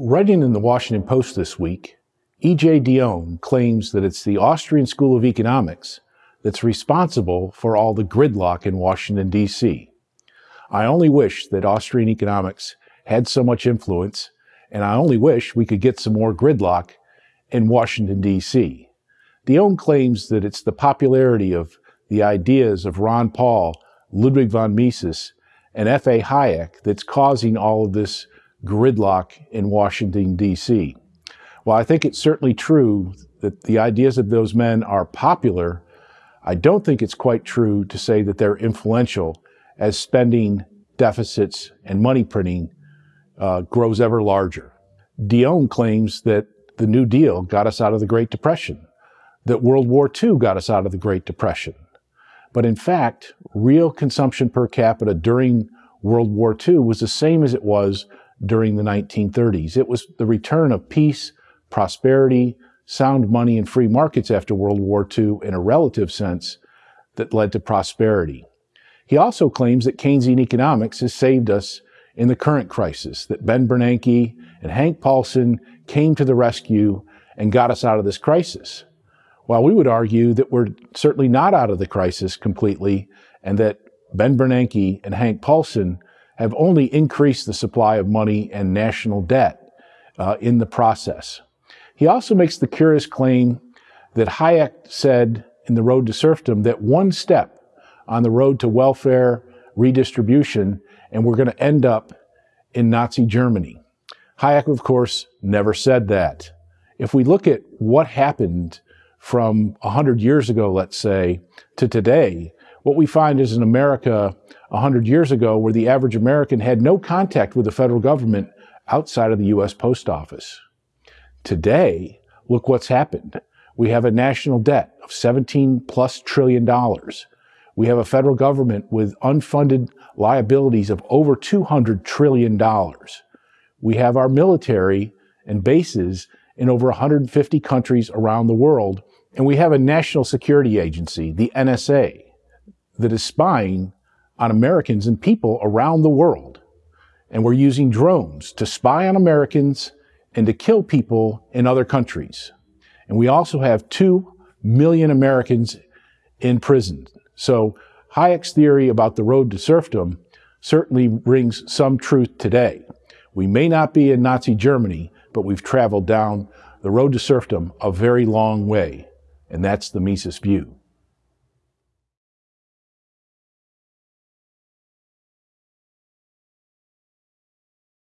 Writing in the Washington Post this week, E.J. Dionne claims that it's the Austrian School of Economics that's responsible for all the gridlock in Washington, D.C. I only wish that Austrian economics had so much influence, and I only wish we could get some more gridlock in Washington, D.C. Dionne claims that it's the popularity of the ideas of Ron Paul, Ludwig von Mises, and F.A. Hayek that's causing all of this gridlock in Washington, D.C. While I think it's certainly true that the ideas of those men are popular, I don't think it's quite true to say that they're influential as spending deficits and money printing uh, grows ever larger. Dionne claims that the New Deal got us out of the Great Depression, that World War II got us out of the Great Depression. But in fact, real consumption per capita during World War II was the same as it was during the 1930s. It was the return of peace, prosperity, sound money, and free markets after World War II in a relative sense that led to prosperity. He also claims that Keynesian economics has saved us in the current crisis, that Ben Bernanke and Hank Paulson came to the rescue and got us out of this crisis. While we would argue that we're certainly not out of the crisis completely and that Ben Bernanke and Hank Paulson have only increased the supply of money and national debt uh, in the process. He also makes the curious claim that Hayek said in The Road to Serfdom that one step on the road to welfare redistribution, and we're going to end up in Nazi Germany. Hayek, of course, never said that. If we look at what happened from 100 years ago, let's say, to today, what we find is in America 100 years ago where the average American had no contact with the federal government outside of the U.S. Post Office. Today, look what's happened. We have a national debt of 17 plus trillion dollars. We have a federal government with unfunded liabilities of over 200 trillion dollars. We have our military and bases in over 150 countries around the world. And we have a national security agency, the NSA, that is spying on Americans and people around the world. And we're using drones to spy on Americans and to kill people in other countries. And we also have 2 million Americans in prison. So Hayek's theory about the road to serfdom certainly brings some truth today. We may not be in Nazi Germany, but we've traveled down the road to serfdom a very long way. And that's the Mises view.